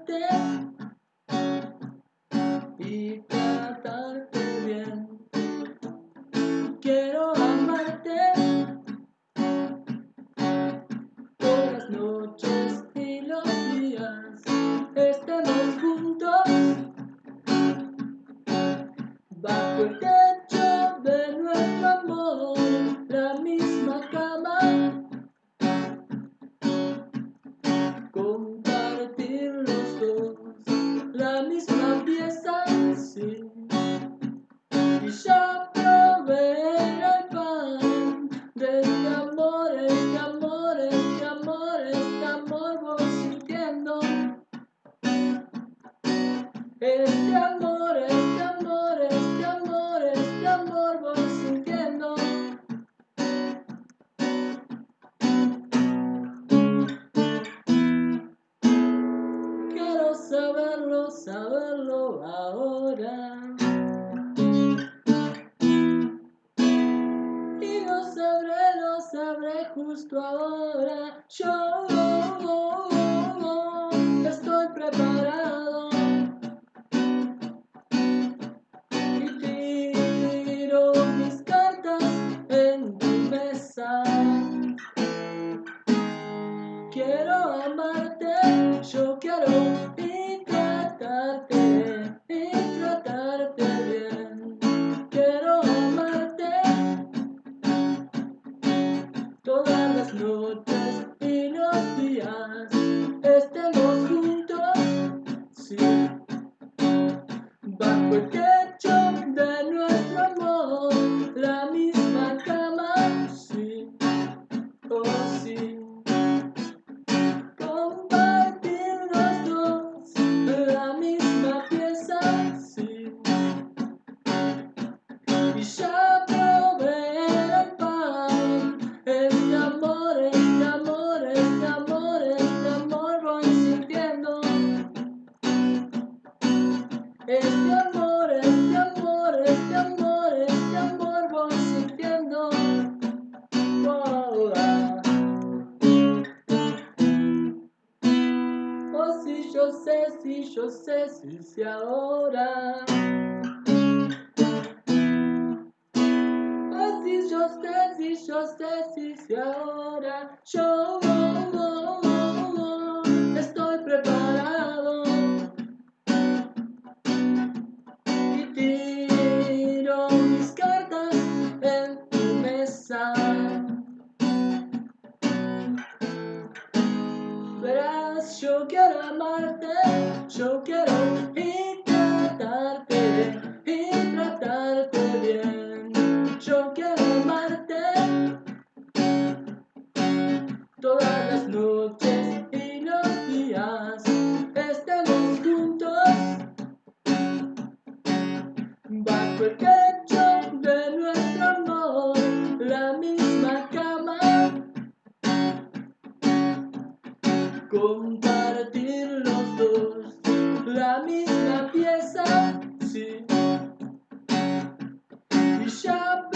amarte y tratarte. Este amor, este amor, este amor, este amor voy sintiendo. Quiero saberlo, saberlo ahora. Y lo sabré, lo sabré justo ahora. Yo Techo de nuestro amor, la misma cama, sí, oh sí. Compartir los dos la misma pieza, sí. Yo sé, si yo sé, si sé ahora. Oh, si yo sé, si yo sé, si sé ahora. Yo yo quiero amarte, yo quiero y tratarte, y tratarte bien. Yo quiero amarte todas las noches y los días. Estemos juntos bajo el techo Compartir los dos la misma pieza, sí. Y ya